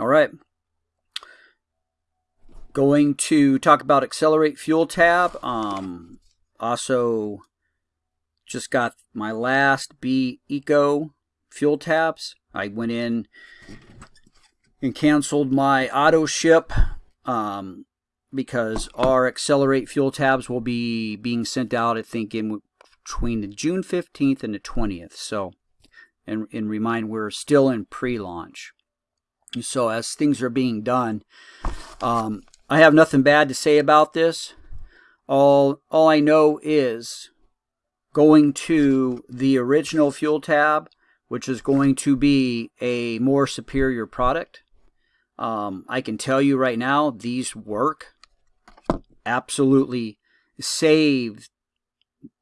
All right. Going to talk about Accelerate Fuel tab. Um, also, just got my last B Eco fuel tabs. I went in and canceled my auto ship um, because our Accelerate fuel tabs will be being sent out, I think, in between the June 15th and the 20th. So, and, and remind we're still in pre-launch. So as things are being done, um, I have nothing bad to say about this. All all I know is going to the original fuel tab, which is going to be a more superior product. Um, I can tell you right now, these work. Absolutely saved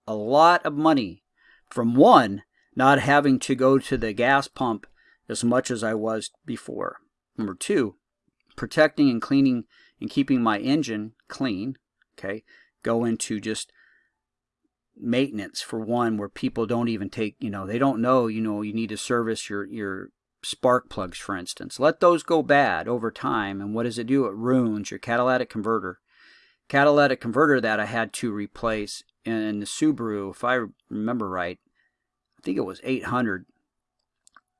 a lot of money from one, not having to go to the gas pump as much as I was before. Number two, protecting and cleaning and keeping my engine clean. Okay, go into just maintenance for one where people don't even take you know they don't know you know you need to service your your spark plugs for instance. Let those go bad over time and what does it do? It ruins your catalytic converter. Catalytic converter that i had to replace in the subaru if i remember right i think it was 800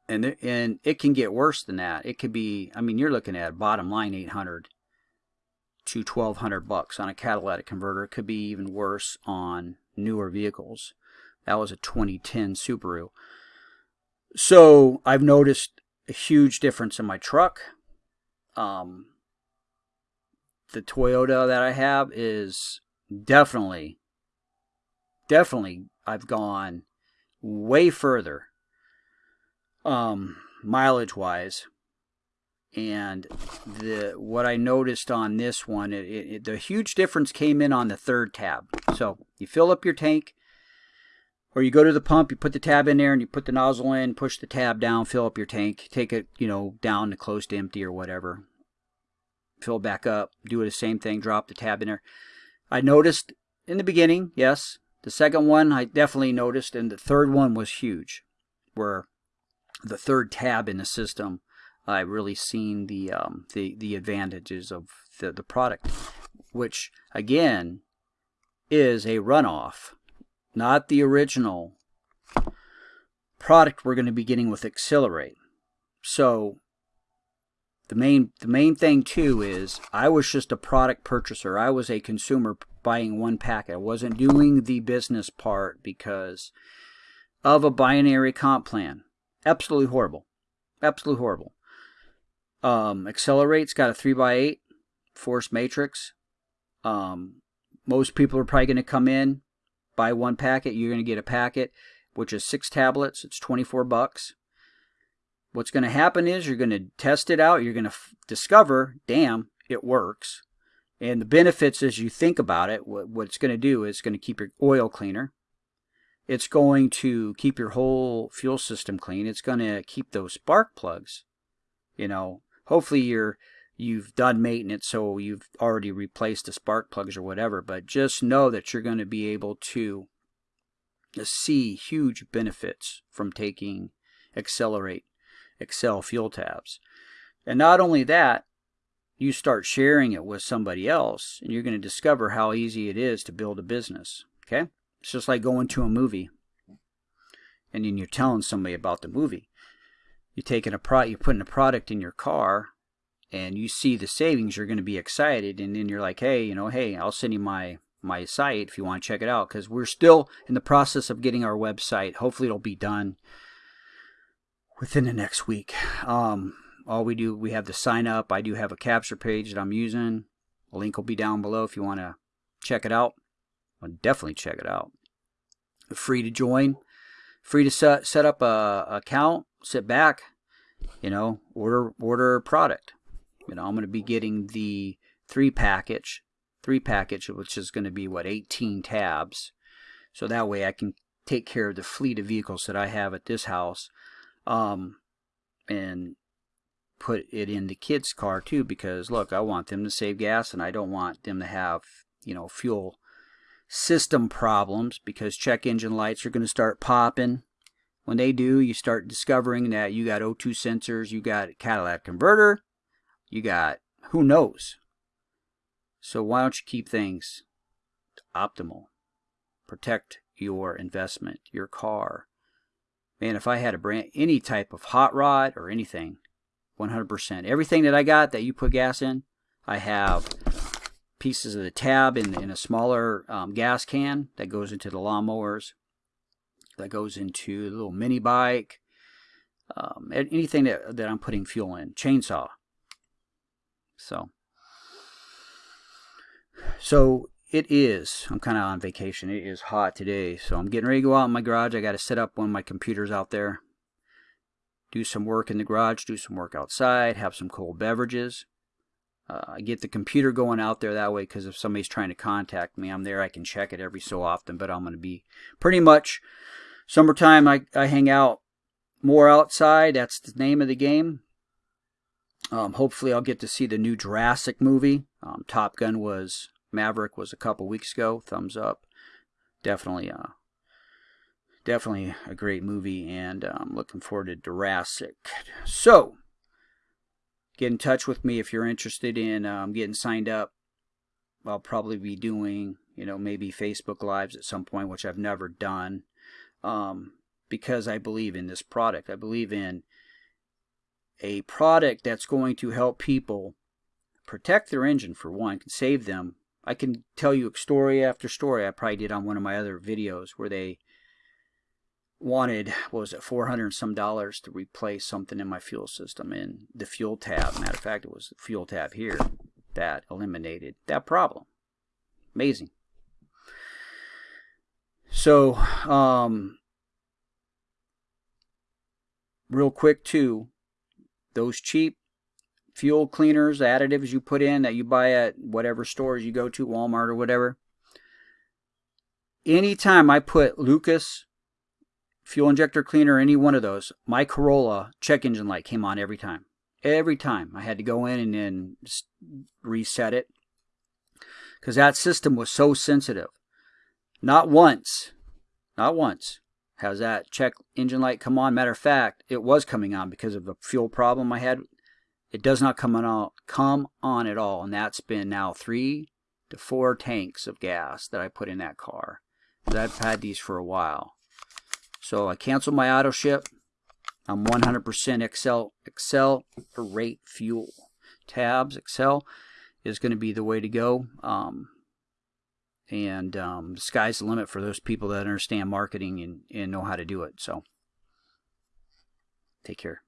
and it, and it can get worse than that. It could be, I mean, you're looking at bottom line 800 to 1200 bucks on a catalytic converter. It could be even worse on newer vehicles. That was a 2010 Subaru. So I've noticed a huge difference in my truck. Um, the Toyota that I have is definitely, definitely, I've gone way further um, mileage wise. And the what I noticed on this one, it, it, the huge difference came in on the third tab. So you fill up your tank, or you go to the pump, you put the tab in there, and you put the nozzle in, push the tab down, fill up your tank, take it, you know, down to close to empty or whatever. Fill back up, do the same thing, drop the tab in there. I noticed in the beginning, yes. The second one I definitely noticed, and the third one was huge, where the third tab in the system, I've really seen the um, the the advantages of the the product, which again is a runoff, not the original product we're going to be getting with Accelerate. So the main the main thing too is I was just a product purchaser. I was a consumer buying one packet. I wasn't doing the business part because of a binary comp plan. Absolutely horrible. Absolutely horrible. Um, Accelerate's got a 3x8 force matrix. Um, most people are probably going to come in, buy one packet. You're going to get a packet, which is six tablets. It's 24 bucks. What's going to happen is you're going to test it out. You're going to discover, damn, it works. And the benefits as you think about it, what, what it's going to do is going to keep your oil cleaner. It's going to keep your whole fuel system clean. It's going to keep those spark plugs. You know, hopefully you're you've done maintenance so you've already replaced the spark plugs or whatever, but just know that you're going to be able to see huge benefits from taking Accelerate Excel fuel tabs. And not only that, you start sharing it with somebody else and you're going to discover how easy it is to build a business. Okay? It's just like going to a movie and then you're telling somebody about the movie. You're taking a pro you're putting a product in your car and you see the savings, you're going to be excited and then you're like, "Hey, you know, hey, I'll send you my my site if you want to check it out cuz we're still in the process of getting our website. Hopefully it'll be done within the next week. Um all we do we have the sign up. I do have a capture page that I'm using. A link will be down below if you want to check it out. Definitely check it out. Free to join, free to set set up a account, sit back, you know, order order product. You know, I'm going to be getting the three package, three package, which is going to be what 18 tabs. So that way I can take care of the fleet of vehicles that I have at this house, um, and put it in the kids' car too. Because look, I want them to save gas, and I don't want them to have you know fuel system problems because check engine lights are going to start popping. When they do, you start discovering that you got O2 sensors, you got catalytic converter, You got who knows. So why don't you keep things optimal? Protect your investment, your car. Man, if I had a brand any type of hot rod or anything, 100%. Everything that I got that you put gas in, I have pieces of the tab in, in a smaller um, gas can that goes into the lawnmowers, that goes into the little mini bike, um, anything that, that I'm putting fuel in, chainsaw. So, so it is. I'm kind of on vacation. It is hot today, so I'm getting ready to go out in my garage. I got to set up one of my computers out there, do some work in the garage, do some work outside, have some cold beverages. Uh, I get the computer going out there that way because if somebody's trying to contact me, I'm there. I can check it every so often, but I'm going to be pretty much summertime. I, I hang out more outside. That's the name of the game. Um, hopefully, I'll get to see the new Jurassic movie. Um, Top Gun was Maverick was a couple weeks ago. Thumbs up. Definitely, uh, definitely a great movie, and I'm um, looking forward to Jurassic. So, get in touch with me if you're interested in um, getting signed up. I'll probably be doing, you know, maybe Facebook Lives at some point, which I've never done, um, because I believe in this product. I believe in a product that's going to help people protect their engine for one, can save them. I can tell you story after story I probably did on one of my other videos where they wanted what was it 400 some dollars to replace something in my fuel system and the fuel tab. Matter of fact it was the fuel tab here that eliminated that problem. Amazing. So um real quick too those cheap fuel cleaners additives you put in that you buy at whatever stores you go to Walmart or whatever anytime I put Lucas fuel injector cleaner, any one of those, my Corolla check engine light came on every time. Every time. I had to go in and then reset it because that system was so sensitive. Not once, not once has that check engine light come on. Matter of fact, it was coming on because of the fuel problem I had. It does not come on, come on at all, and that's been now three to four tanks of gas that I put in that car. I've had these for a while. So I cancel my auto ship. I'm 100% Excel, Excel rate fuel. Tabs, Excel is going to be the way to go. Um, and um, the sky's the limit for those people that understand marketing and, and know how to do it. So take care.